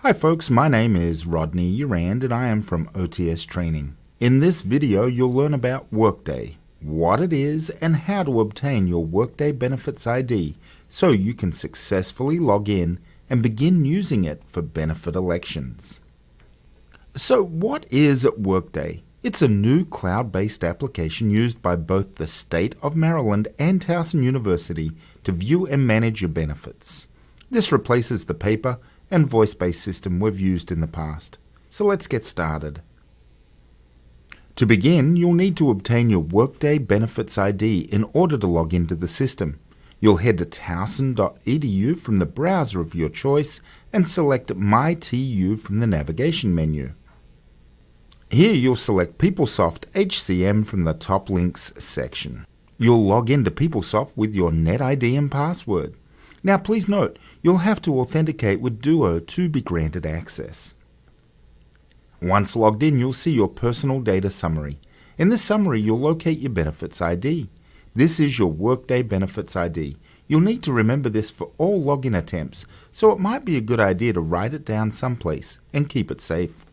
Hi folks, my name is Rodney Urand and I am from OTS Training. In this video you'll learn about Workday, what it is and how to obtain your Workday Benefits ID so you can successfully log in and begin using it for benefit elections. So what is Workday? It's a new cloud-based application used by both the State of Maryland and Towson University to view and manage your benefits. This replaces the paper and voice-based system we've used in the past. So let's get started. To begin, you'll need to obtain your Workday Benefits ID in order to log into the system. You'll head to towson.edu from the browser of your choice and select MyTU from the navigation menu. Here you'll select PeopleSoft HCM from the top links section. You'll log into PeopleSoft with your NetID and password. Now please note, you'll have to authenticate with Duo to be granted access. Once logged in, you'll see your personal data summary. In this summary, you'll locate your Benefits ID. This is your Workday Benefits ID. You'll need to remember this for all login attempts, so it might be a good idea to write it down someplace and keep it safe.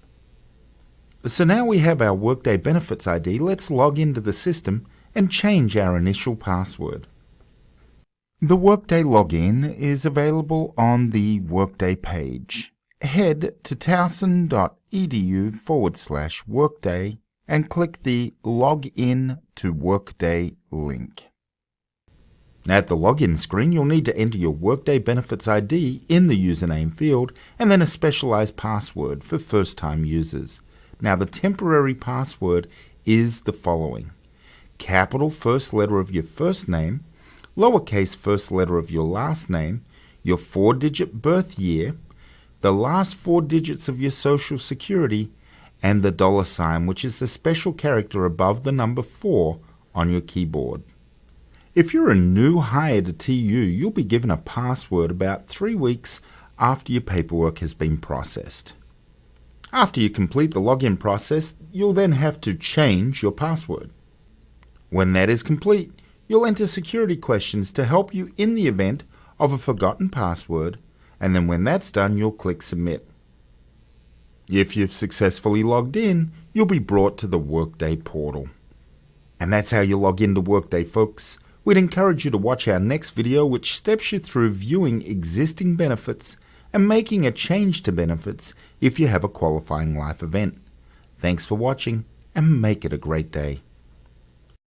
So now we have our Workday Benefits ID, let's log into the system and change our initial password. The Workday login is available on the Workday page. Head to towson.edu forward slash workday and click the Log in to Workday link. At the login screen, you'll need to enter your Workday Benefits ID in the username field and then a specialized password for first-time users. Now, the temporary password is the following. Capital first letter of your first name, lowercase first letter of your last name, your four digit birth year, the last four digits of your social security, and the dollar sign, which is the special character above the number 4 on your keyboard. If you're a new hire to TU, you'll be given a password about three weeks after your paperwork has been processed. After you complete the login process, you'll then have to change your password. When that is complete, You'll enter security questions to help you in the event of a forgotten password, and then when that's done, you'll click Submit. If you've successfully logged in, you'll be brought to the Workday portal. And that's how you log into Workday, folks. We'd encourage you to watch our next video which steps you through viewing existing benefits and making a change to benefits if you have a qualifying life event. Thanks for watching and make it a great day.